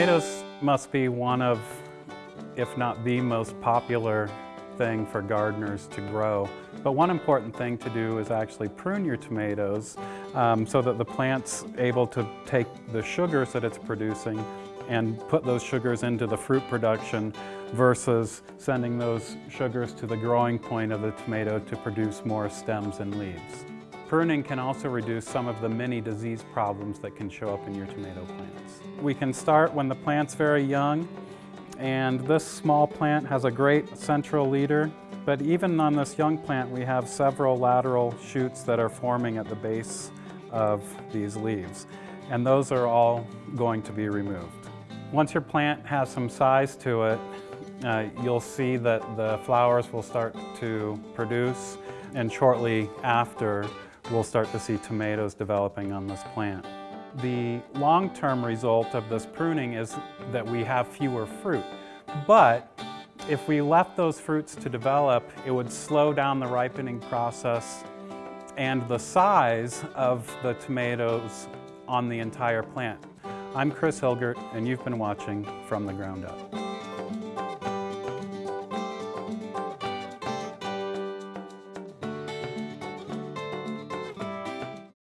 Tomatoes must be one of, if not the most popular thing for gardeners to grow. But one important thing to do is actually prune your tomatoes um, so that the plant's able to take the sugars that it's producing and put those sugars into the fruit production versus sending those sugars to the growing point of the tomato to produce more stems and leaves. Pruning can also reduce some of the many disease problems that can show up in your tomato plants. We can start when the plant's very young and this small plant has a great central leader but even on this young plant we have several lateral shoots that are forming at the base of these leaves and those are all going to be removed. Once your plant has some size to it uh, you'll see that the flowers will start to produce and shortly after we'll start to see tomatoes developing on this plant. The long-term result of this pruning is that we have fewer fruit, but if we left those fruits to develop, it would slow down the ripening process and the size of the tomatoes on the entire plant. I'm Chris Hilgert, and you've been watching From the Ground Up.